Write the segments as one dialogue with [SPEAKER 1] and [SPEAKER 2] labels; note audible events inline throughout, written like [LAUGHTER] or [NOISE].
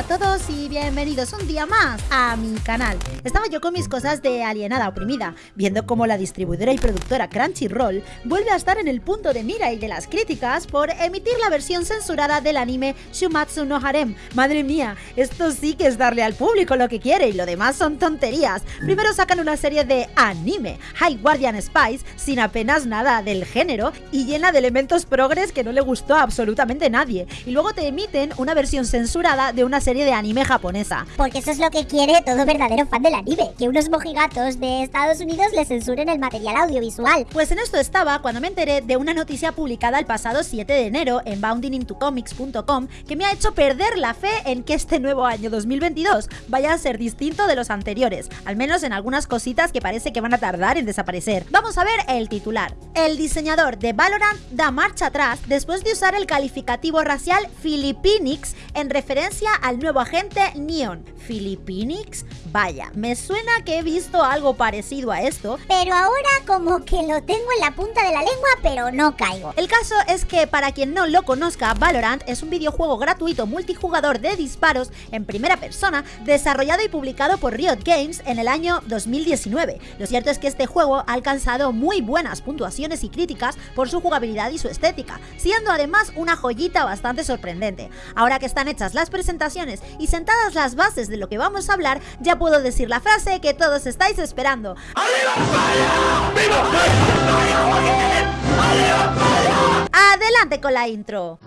[SPEAKER 1] a todos y bienvenidos un día más a mi canal. Estaba yo con mis cosas de alienada oprimida, viendo cómo la distribuidora y productora Crunchyroll vuelve a estar en el punto de mira y de las críticas por emitir la versión censurada del anime Shumatsu no Harem. Madre mía, esto sí que es darle al público lo que quiere y lo demás son tonterías. Primero sacan una serie de anime, High Guardian Spice, sin apenas nada del género y llena de elementos progres que no le gustó a absolutamente nadie. Y luego te emiten una versión censurada de una serie de anime japonesa.
[SPEAKER 2] Porque eso es lo que quiere todo verdadero fan del anime, que unos mojigatos de Estados Unidos le censuren el material audiovisual.
[SPEAKER 1] Pues en esto estaba cuando me enteré de una noticia publicada el pasado 7 de enero en boundingintocomics.com que me ha hecho perder la fe en que este nuevo año 2022 vaya a ser distinto de los anteriores, al menos en algunas cositas que parece que van a tardar en desaparecer. Vamos a ver el titular. El diseñador de Valorant da marcha atrás después de usar el calificativo racial Filipinix en referencia al nuevo agente Neon. ¿Filipinix? Vaya, me suena que he visto algo parecido a esto.
[SPEAKER 2] Pero ahora como que lo tengo en la punta de la lengua, pero no caigo.
[SPEAKER 1] El caso es que para quien no lo conozca, Valorant es un videojuego gratuito multijugador de disparos en primera persona, desarrollado y publicado por Riot Games en el año 2019. Lo cierto es que este juego ha alcanzado muy buenas puntuaciones y críticas por su jugabilidad y su estética, siendo además una joyita bastante sorprendente. Ahora que están hechas las presentaciones y sentadas las bases de lo que vamos a hablar, ya puedo decir la frase que todos estáis esperando. Adelante con la intro.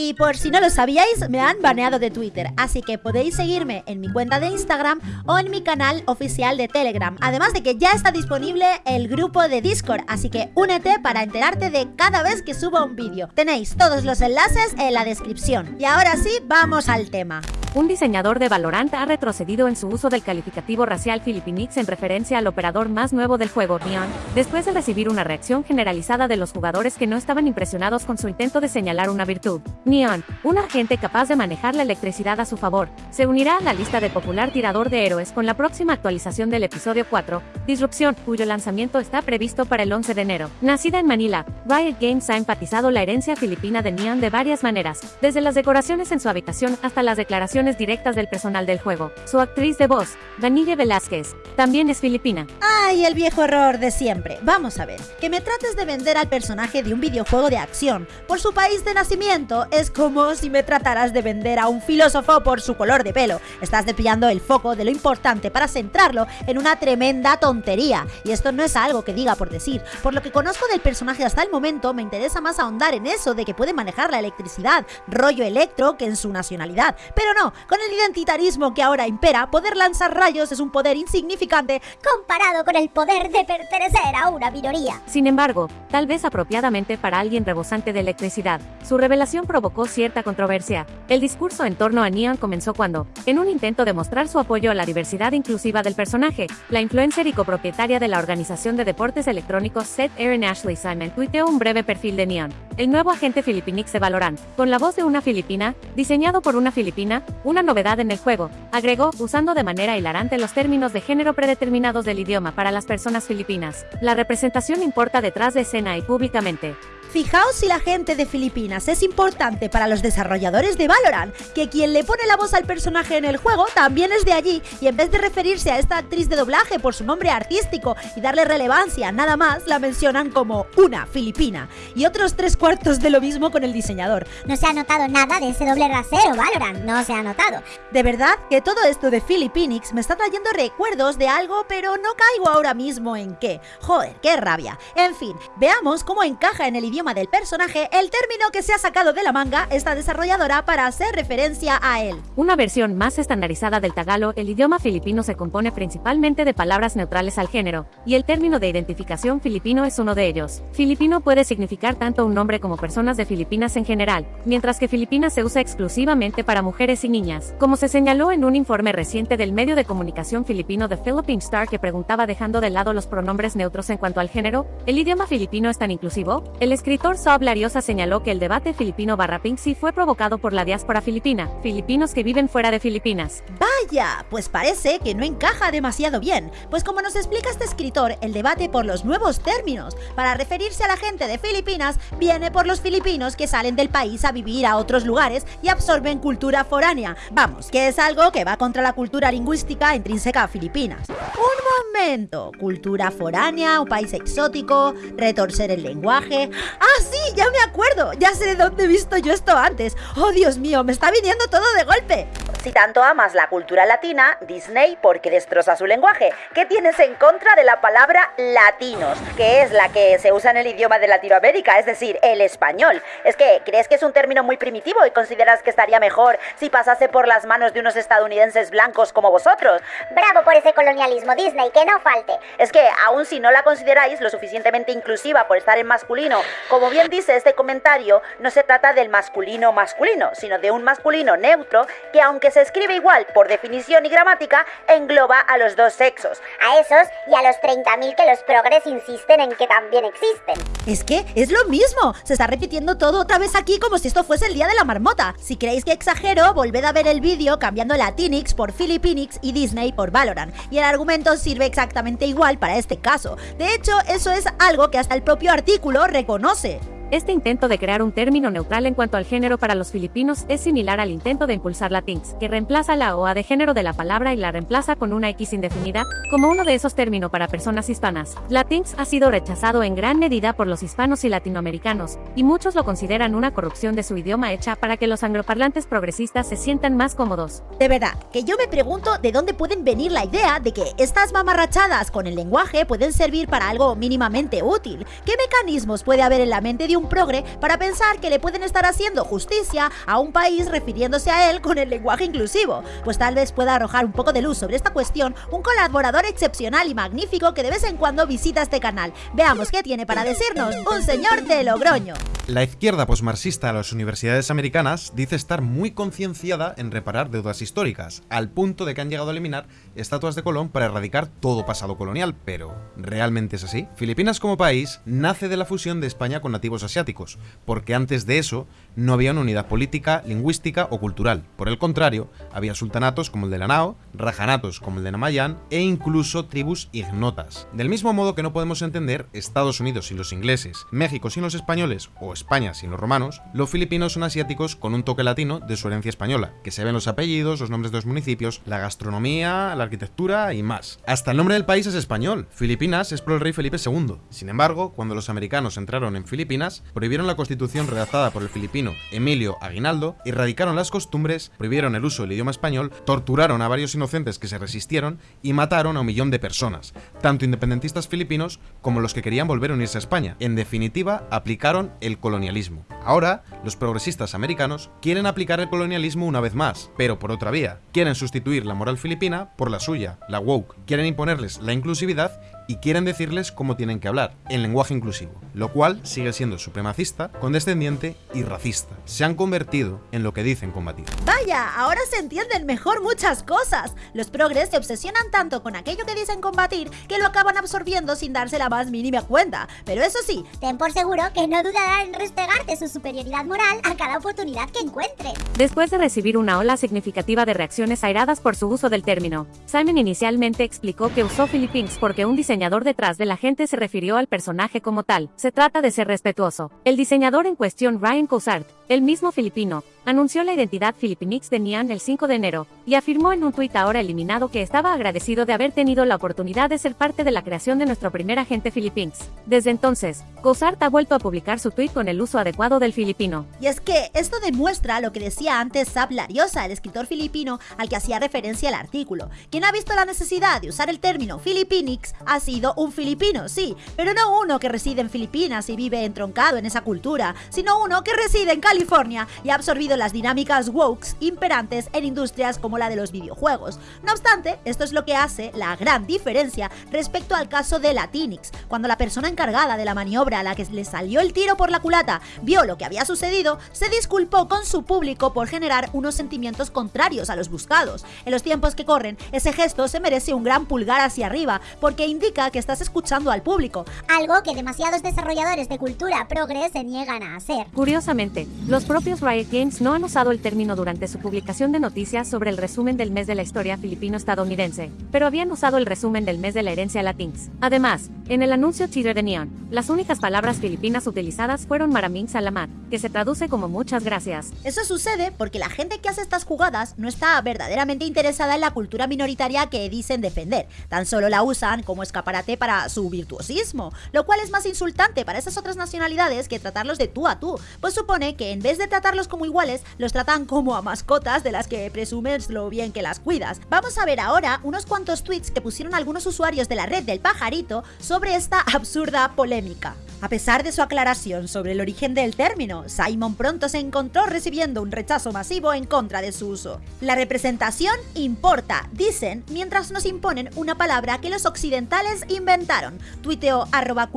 [SPEAKER 1] Y por si no lo sabíais, me han baneado de Twitter, así que podéis seguirme en mi cuenta de Instagram o en mi canal oficial de Telegram. Además de que ya está disponible el grupo de Discord, así que únete para enterarte de cada vez que subo un vídeo. Tenéis todos los enlaces en la descripción. Y ahora sí, vamos al tema.
[SPEAKER 3] Un diseñador de Valorant ha retrocedido en su uso del calificativo racial Filipinix en referencia al operador más nuevo del juego, Neon, después de recibir una reacción generalizada de los jugadores que no estaban impresionados con su intento de señalar una virtud. Neon, un agente capaz de manejar la electricidad a su favor, se unirá a la lista de popular tirador de héroes con la próxima actualización del episodio 4, Disrupción, cuyo lanzamiento está previsto para el 11 de enero. Nacida en Manila, Riot Games ha enfatizado la herencia filipina de Neon de varias maneras, desde las decoraciones en su habitación hasta las declaraciones directas del personal del juego. Su actriz de voz, Danille Velázquez, también es filipina.
[SPEAKER 1] ¡Ay, el viejo error de siempre! Vamos a ver, que me trates de vender al personaje de un videojuego de acción por su país de nacimiento es como si me trataras de vender a un filósofo por su color de pelo. Estás desviando el foco de lo importante para centrarlo en una tremenda tontería. Y esto no es algo que diga por decir. Por lo que conozco del personaje hasta el momento, me interesa más ahondar en eso de que puede manejar la electricidad, rollo electro, que en su nacionalidad. Pero no, con el identitarismo que ahora impera, poder lanzar rayos es un poder insignificante
[SPEAKER 2] comparado con el poder de pertenecer a una minoría.
[SPEAKER 3] Sin embargo, tal vez apropiadamente para alguien rebosante de electricidad, su revelación provocó cierta controversia. El discurso en torno a Neon comenzó cuando, en un intento de mostrar su apoyo a la diversidad inclusiva del personaje, la influencer y copropietaria de la organización de deportes electrónicos Seth Aaron Ashley Simon tuiteó un breve perfil de Neon, el nuevo agente filipinix de Valorant, con la voz de una filipina, diseñado por una filipina, una novedad en el juego, agregó, usando de manera hilarante los términos de género predeterminados del idioma para las personas filipinas. La representación importa detrás de escena y públicamente.
[SPEAKER 1] Fijaos si la gente de Filipinas es importante para los desarrolladores de Valorant, que quien le pone la voz al personaje en el juego también es de allí, y en vez de referirse a esta actriz de doblaje por su nombre artístico y darle relevancia nada más, la mencionan como una filipina. Y otros tres cuartos de lo mismo con el diseñador.
[SPEAKER 2] No se ha notado nada de ese doble rasero, Valorant, no se ha notado.
[SPEAKER 1] De verdad que todo esto de Filipinix me está trayendo recuerdos de algo, pero no caigo ahora mismo en qué. Joder, qué rabia. En fin, veamos cómo encaja en el idioma del personaje el término que se ha sacado de la manga esta desarrolladora para hacer referencia a él.
[SPEAKER 3] Una versión más estandarizada del tagalo, el idioma filipino se compone principalmente de palabras neutrales al género, y el término de identificación filipino es uno de ellos. Filipino puede significar tanto un nombre como personas de Filipinas en general, mientras que Filipinas se usa exclusivamente para mujeres y niñas, como se señaló en un informe reciente del medio de comunicación filipino The Philippine Star que preguntaba dejando de lado los pronombres neutros en cuanto al género, ¿el idioma filipino es tan inclusivo? El escritor Sob Lariosa señaló que el debate filipino barra Pinksy fue provocado por la diáspora filipina, filipinos que viven fuera de Filipinas.
[SPEAKER 1] Vaya, pues parece que no encaja demasiado bien, pues como nos explica este escritor, el debate por los nuevos términos para referirse a la gente de Filipinas viene por los filipinos que salen del país a vivir a otros lugares y absorben cultura foránea. Vamos, que es algo que va contra la cultura lingüística intrínseca a Filipinas. Un momento, cultura foránea, un país exótico, retorcer el lenguaje. Sí, ya me acuerdo, ya sé de dónde he visto yo esto antes. Oh, Dios mío, me está viniendo todo de golpe. Si tanto amas la cultura latina, Disney, ¿por qué destroza su lenguaje? ¿Qué tienes en contra de la palabra latinos, que es la que se usa en el idioma de Latinoamérica, es decir, el español? Es que, ¿crees que es un término muy primitivo y consideras que estaría mejor si pasase por las manos de unos estadounidenses blancos como vosotros?
[SPEAKER 2] Bravo por ese colonialismo Disney, que no falte.
[SPEAKER 1] Es que, aun si no la consideráis lo suficientemente inclusiva por estar en masculino, como bien dice este comentario, no se trata del masculino masculino, sino de un masculino neutro que aunque se escribe igual por definición y gramática, engloba a los dos sexos.
[SPEAKER 2] A esos y a los 30.000 que los progres insisten en que también existen.
[SPEAKER 1] Es que es lo mismo, se está repitiendo todo otra vez aquí como si esto fuese el día de la marmota. Si creéis que exagero, volved a ver el vídeo cambiando Latinix por Philippinix y Disney por Valorant. Y el argumento sirve exactamente igual para este caso. De hecho, eso es algo que hasta el propio artículo reconoce.
[SPEAKER 3] Este intento de crear un término neutral en cuanto al género para los filipinos es similar al intento de impulsar la TINX, que reemplaza la OA de género de la palabra y la reemplaza con una X indefinida, como uno de esos términos para personas hispanas. La TINX ha sido rechazado en gran medida por los hispanos y latinoamericanos, y muchos lo consideran una corrupción de su idioma hecha para que los angloparlantes progresistas se sientan más cómodos.
[SPEAKER 1] De verdad, que yo me pregunto de dónde pueden venir la idea de que estas mamarrachadas con el lenguaje pueden servir para algo mínimamente útil. ¿Qué mecanismos puede haber en la mente de un progre para pensar que le pueden estar haciendo justicia a un país refiriéndose a él con el lenguaje inclusivo. Pues tal vez pueda arrojar un poco de luz sobre esta cuestión un colaborador excepcional y magnífico que de vez en cuando visita este canal. Veamos qué tiene para decirnos un señor de Logroño.
[SPEAKER 4] La izquierda posmarxista de las universidades americanas dice estar muy concienciada en reparar deudas históricas, al punto de que han llegado a eliminar estatuas de Colón para erradicar todo pasado colonial, pero ¿realmente es así? Filipinas como país nace de la fusión de España con nativos asiáticos, porque antes de eso no había una unidad política, lingüística o cultural. Por el contrario, había sultanatos como el de Lanao, rajanatos como el de Namayan e incluso tribus ignotas. Del mismo modo que no podemos entender Estados Unidos y los ingleses, México sin los españoles o España sin los romanos, los filipinos son asiáticos con un toque latino de su herencia española, que se ven los apellidos, los nombres de los municipios, la gastronomía, la arquitectura y más. Hasta el nombre del país es español, Filipinas es por el rey Felipe II. Sin embargo, cuando los americanos entraron en Filipinas, prohibieron la constitución redactada por el filipino Emilio Aguinaldo, erradicaron las costumbres, prohibieron el uso del idioma español, torturaron a varios inocentes que se resistieron y mataron a un millón de personas, tanto independentistas filipinos como los que querían volver a unirse a España. En definitiva, aplicaron el colonialismo. Ahora, los progresistas americanos quieren aplicar el colonialismo una vez más, pero por otra vía. Quieren sustituir la moral filipina por la suya, la woke. Quieren imponerles la inclusividad y quieren decirles cómo tienen que hablar, en lenguaje inclusivo, lo cual sigue siendo supremacista, condescendiente y racista. Se han convertido en lo que dicen combatir.
[SPEAKER 1] Vaya, ahora se entienden mejor muchas cosas. Los progres se obsesionan tanto con aquello que dicen combatir que lo acaban absorbiendo sin darse la más mínima cuenta. Pero eso sí,
[SPEAKER 2] ten por seguro que no dudarán en restregarte su superioridad moral a cada oportunidad que encuentren.
[SPEAKER 3] Después de recibir una ola significativa de reacciones airadas por su uso del término, Simon inicialmente explicó que usó Philippines porque un diseñador detrás de la gente se refirió al personaje como tal. Se trata de ser respetuoso. El diseñador en cuestión, Ryan Coussard, el mismo filipino, anunció la identidad Filipinix de Nian el 5 de enero, y afirmó en un tuit ahora eliminado que estaba agradecido de haber tenido la oportunidad de ser parte de la creación de nuestro primer agente Philippines. Desde entonces, Coussard ha vuelto a publicar su tuit con el uso adecuado del filipino.
[SPEAKER 1] Y es que esto demuestra lo que decía antes Sab Lariosa, el escritor filipino al que hacía referencia el artículo. Quien ha visto la necesidad de usar el término Filipinix ha sido un filipino, sí, pero no uno que reside en Filipinas y vive entroncado en esa cultura, sino uno que reside en California y ha absorbido las dinámicas wokes imperantes en industrias como la de los videojuegos. No obstante, esto es lo que hace la gran diferencia respecto al caso de Latinix, cuando la persona encargada de la maniobra a la que le salió el tiro por la culata vio lo que había sucedido, se disculpó con su público por generar unos sentimientos contrarios a los buscados. En los tiempos que corren, ese gesto se merece un gran pulgar hacia arriba, porque indica que estás escuchando al público.
[SPEAKER 2] Algo que demasiados desarrolladores de cultura progres se niegan a hacer.
[SPEAKER 3] Curiosamente, los propios Riot Games no han usado el término durante su publicación de noticias sobre el resumen del mes de la historia filipino-estadounidense, pero habían usado el resumen del mes de la herencia latinx. Además, en el anuncio Cheater de Neon, las únicas palabras filipinas utilizadas fueron Maraming Salamat, que se traduce como muchas gracias.
[SPEAKER 1] Eso sucede porque la gente que hace estas jugadas no está verdaderamente interesada en la cultura minoritaria que dicen defender, tan solo la usan como escaparate para su virtuosismo, lo cual es más insultante para esas otras nacionalidades que tratarlos de tú a tú, pues supone que en vez de tratarlos como iguales, los tratan como a mascotas de las que presumes lo bien que las cuidas. Vamos a ver ahora unos cuantos tweets que pusieron algunos usuarios de la red del pajarito sobre esta [LAUGHS] absurda polémica. A pesar de su aclaración sobre el origen del término, Simon pronto se encontró recibiendo un rechazo masivo en contra de su uso. La representación importa, dicen, mientras nos imponen una palabra que los occidentales inventaron, tuiteó arroba.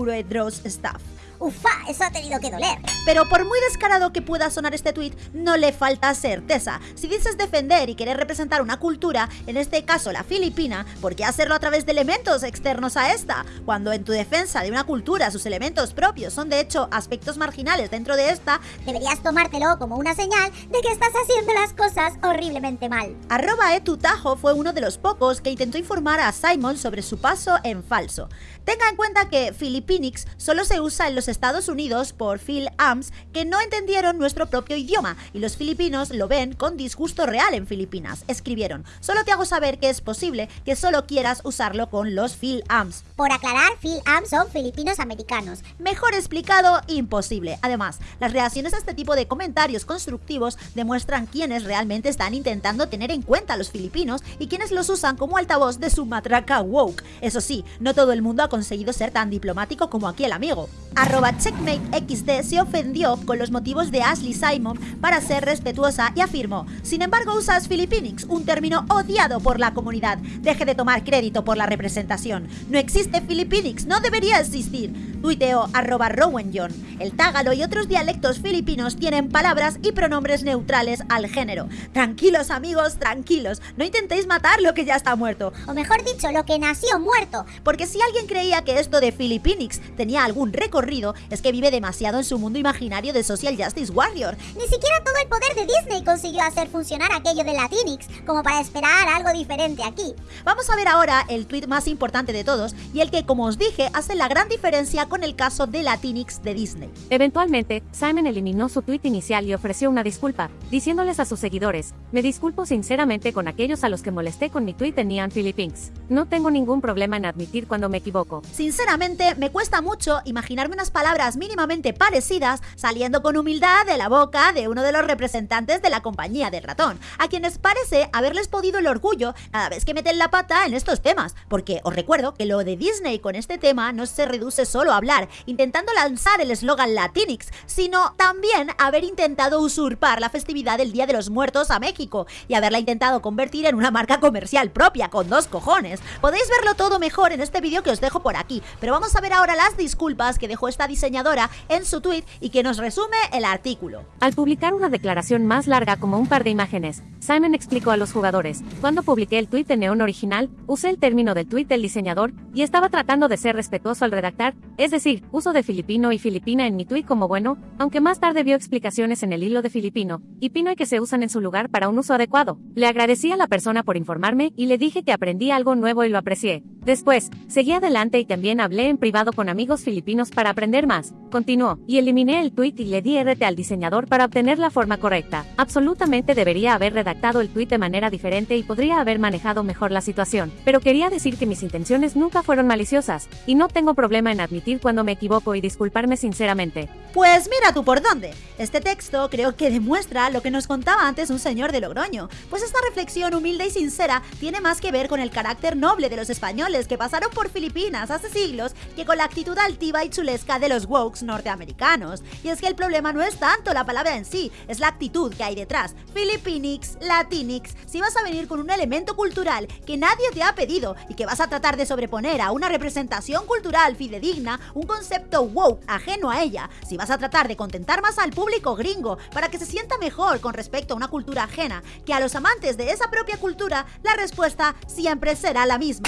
[SPEAKER 2] Ufa, eso ha tenido que doler.
[SPEAKER 1] Pero por muy descarado que pueda sonar este tweet, no le falta certeza. Si dices defender y querer representar una cultura, en este caso la filipina, ¿por qué hacerlo a través de elementos externos a esta? Cuando en tu defensa de una cultura sus elementos propios son de hecho aspectos marginales dentro de esta,
[SPEAKER 2] deberías tomártelo como una señal de que estás haciendo las cosas horriblemente mal.
[SPEAKER 1] Arroba etutajo fue uno de los pocos que intentó informar a Simon sobre su paso en falso. Tenga en cuenta que Filipinix solo se usa en los Estados Unidos por Phil Ams que no entendieron nuestro propio idioma y los filipinos lo ven con disgusto real en Filipinas. Escribieron, solo te hago saber que es posible que solo quieras usarlo con los Phil Ams.
[SPEAKER 2] Por aclarar, Phil Ams son filipinos americanos.
[SPEAKER 1] Mejor explicado, imposible. Además, las reacciones a este tipo de comentarios constructivos demuestran quiénes realmente están intentando tener en cuenta a los filipinos y quienes los usan como altavoz de su matraca woke. Eso sí, no todo el mundo ha conseguido ser tan diplomático como aquí el amigo. Arroba XD se ofendió con los motivos de Ashley Simon para ser respetuosa y afirmó, sin embargo usas Filipinix, un término odiado por la comunidad. Deje de tomar crédito por la representación. No existe Filipinix, no debería existir. Tuiteo arroba Rowan John. El tágalo y otros dialectos filipinos tienen palabras y pronombres neutrales al género. Tranquilos amigos, tranquilos, no intentéis matar lo que ya está muerto.
[SPEAKER 2] O mejor dicho, lo que nació muerto.
[SPEAKER 1] Porque si alguien creía que esto de Filipinix tenía algún recorrido, es que vive demasiado en su mundo imaginario de Social Justice Warrior.
[SPEAKER 2] Ni siquiera todo el poder de Disney consiguió hacer funcionar aquello de Latinx, como para esperar algo diferente aquí.
[SPEAKER 1] Vamos a ver ahora el tweet más importante de todos y el que, como os dije, hace la gran diferencia con el caso de Latinx de Disney.
[SPEAKER 3] Eventualmente, Simon eliminó su tweet inicial y ofreció una disculpa, diciéndoles a sus seguidores, me disculpo sinceramente con aquellos a los que molesté con mi tweet en Neon Philippines. No tengo ningún problema en admitir cuando me equivoco.
[SPEAKER 1] Sinceramente, me cuesta mucho imaginarme unas palabras mínimamente parecidas saliendo con humildad de la boca de uno de los representantes de la compañía del ratón, a quienes parece haberles podido el orgullo cada vez que meten la pata en estos temas, porque os recuerdo que lo de Disney con este tema no se reduce solo a hablar, intentando lanzar el eslogan Latinx, sino también haber intentado usurpar la festividad del Día de los Muertos a México y haberla intentado convertir en una marca comercial propia, con dos cojones. Podéis verlo todo mejor en este vídeo que os dejo por aquí, pero vamos a ver ahora las disculpas que dejó esta diseñadora en su tweet y que nos resume el artículo.
[SPEAKER 3] Al publicar una declaración más larga como un par de imágenes, Simon explicó a los jugadores, cuando publiqué el tweet de Neon original, usé el término del tweet del diseñador y estaba tratando de ser respetuoso al redactar, es decir, uso de filipino y filipina en mi tweet como bueno, aunque más tarde vio explicaciones en el hilo de filipino y pino y que se usan en su lugar para un uso adecuado. Le agradecí a la persona por informarme y le dije que aprendí algo nuevo y lo aprecié. Después, seguí adelante y también hablé en privado con amigos filipinos para aprender más. Continuó, y eliminé el tweet y le di RT al diseñador para obtener la forma correcta. Absolutamente debería haber redactado el tweet de manera diferente y podría haber manejado mejor la situación, pero quería decir que mis intenciones nunca fueron maliciosas, y no tengo problema en admitir cuando me equivoco y disculparme sinceramente.
[SPEAKER 1] Pues mira tú por dónde. Este texto creo que demuestra lo que nos contaba antes un señor de Logroño, pues esta reflexión humilde y sincera tiene más que ver con el carácter noble de los españoles que pasaron por Filipinas hace siglos que con la actitud altiva y chulesca de los wokes norteamericanos. Y es que el problema no es tanto la palabra en sí, es la actitud que hay detrás. Filipinix, Latinix, si vas a venir con un elemento cultural que nadie te ha pedido y que vas a tratar de sobreponer a una representación cultural fidedigna, un concepto woke ajeno a ella, si vas a tratar de contentar más al público gringo para que se sienta mejor con respecto a una cultura ajena que a los amantes de esa propia cultura, la respuesta siempre será la misma.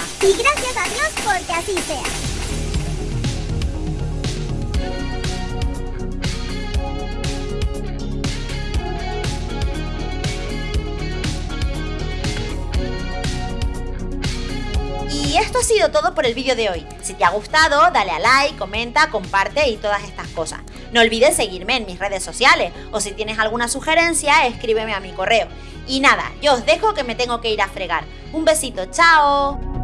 [SPEAKER 2] Gracias a Dios porque así sea.
[SPEAKER 1] Y esto ha sido todo por el vídeo de hoy. Si te ha gustado, dale a like, comenta, comparte y todas estas cosas. No olvides seguirme en mis redes sociales o si tienes alguna sugerencia, escríbeme a mi correo. Y nada, yo os dejo que me tengo que ir a fregar. Un besito, chao.